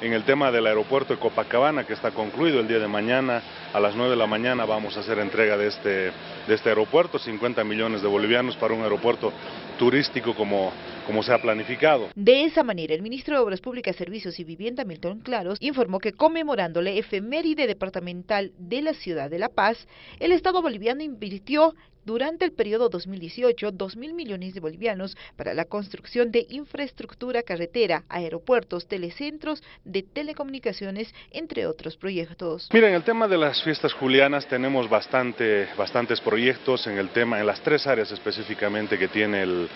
En el tema del aeropuerto de Copacabana, que está concluido el día de mañana, a las 9 de la mañana vamos a hacer entrega de este, de este aeropuerto, 50 millones de bolivianos para un aeropuerto turístico como, como se ha planificado. De esa manera, el ministro de Obras Públicas, Servicios y Vivienda, Milton Claros, informó que conmemorando la efeméride departamental de la ciudad de La Paz, el Estado boliviano invirtió durante el periodo 2018 2 mil millones de bolivianos para la construcción de infraestructura carretera, aeropuertos, telecentros, de telecomunicaciones, entre otros proyectos. Mira, en el tema de las fiestas julianas tenemos bastante, bastantes proyectos en el tema, en las tres áreas específicamente que tiene el,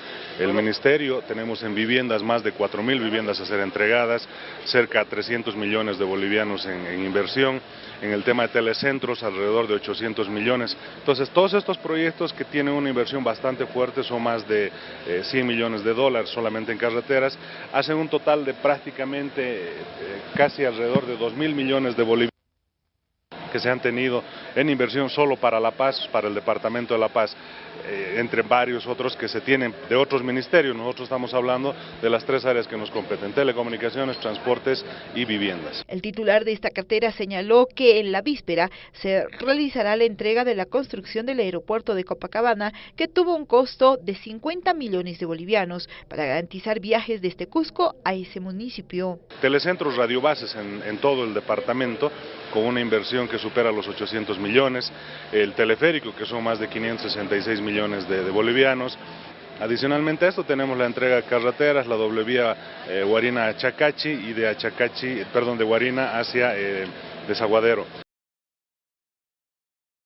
Ministerio. Tenemos en viviendas más de 4 mil viviendas a ser entregadas, cerca de 300 millones de bolivianos en, inversión. En el tema de telecentros, alrededor de 800 millones. Entonces, todos estos proyectos que tienen una inversión bastante fuerte, son más de 100 eh, millones de dólares solamente en carreteras, hacen un total de prácticamente eh, casi alrededor de 2 mil millones de bolivianos que se han tenido en inversión solo para La Paz, para el Departamento de La Paz. Eh, entre varios otros que se tienen de otros ministerios. Nosotros estamos hablando de las tres áreas que nos competen, telecomunicaciones, transportes y viviendas. El titular de esta cartera señaló que en la víspera se realizará la entrega de la construcción del aeropuerto de Copacabana, que tuvo un costo de 50 millones de bolivianos para garantizar viajes desde Cusco a ese municipio. Telecentros radiobases en, en todo el departamento, con una inversión que supera los 800 millones, el teleférico, que son más de 566 millones millones de, bolivianos. Adicionalmente a esto tenemos la entrega de carreteras, la doble vía eh, Guarina a y de Achacachi, perdón, de Guarina hacia eh, Desaguadero.